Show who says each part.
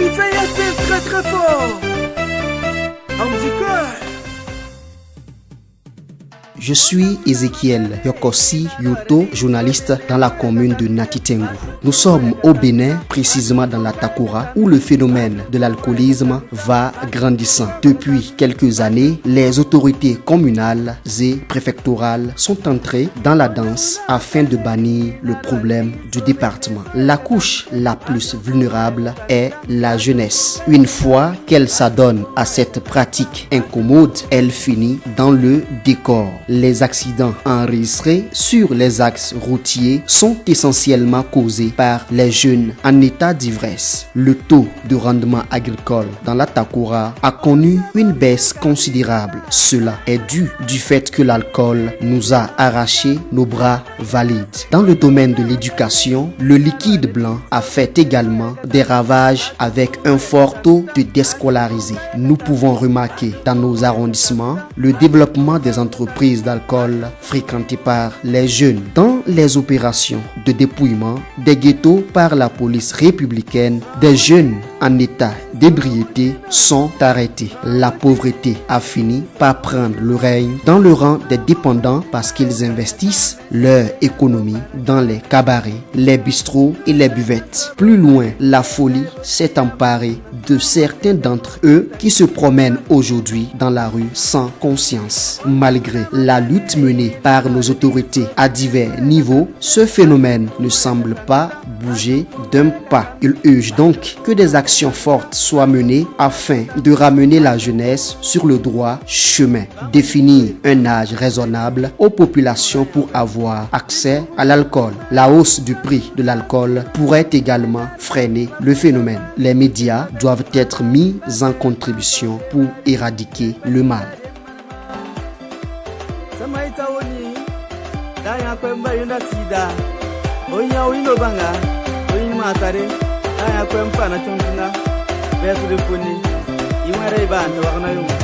Speaker 1: Bifeya c'est très très fort.
Speaker 2: Je suis Ezekiel Yokosi Yoto, journaliste dans la commune de Natitengu. Nous sommes au Bénin, précisément dans la Takura, où le phénomène de l'alcoolisme va grandissant. Depuis quelques années, les autorités communales et préfectorales sont entrées dans la danse afin de bannir le problème du département. La couche la plus vulnérable est la jeunesse. Une fois qu'elle s'adonne à cette pratique incommode, elle finit dans le décor les accidents enregistrés sur les axes routiers sont essentiellement causés par les jeunes en état d'ivresse. Le taux de rendement agricole dans la Takura a connu une baisse considérable. Cela est dû du fait que l'alcool nous a arraché nos bras valides. Dans le domaine de l'éducation, le liquide blanc a fait également des ravages avec un fort taux de déscolarisés. Nous pouvons remarquer dans nos arrondissements le développement des entreprises d'alcool fréquentés par les jeunes dans les opérations de dépouillement des ghettos par la police républicaine. Des jeunes en état d'ébriété sont arrêtés. La pauvreté a fini par prendre le règne dans le rang des dépendants parce qu'ils investissent leur économie dans les cabarets, les bistrots et les buvettes. Plus loin, la folie s'est emparée de certains d'entre eux qui se promènent aujourd'hui dans la rue sans conscience. Malgré la lutte menée par nos autorités à divers niveaux, ce phénomène ne semble pas bouger d'un pas. Il urge donc que des actions fortes soient menées afin de ramener la jeunesse sur le droit chemin, définir un âge raisonnable aux populations pour avoir accès à l'alcool. La hausse du prix de l'alcool pourrait également freiner le phénomène. Les médias doivent être mis en contribution pour éradiquer le mal.
Speaker 1: bese rifuni imwe ra ibantu vakanayonga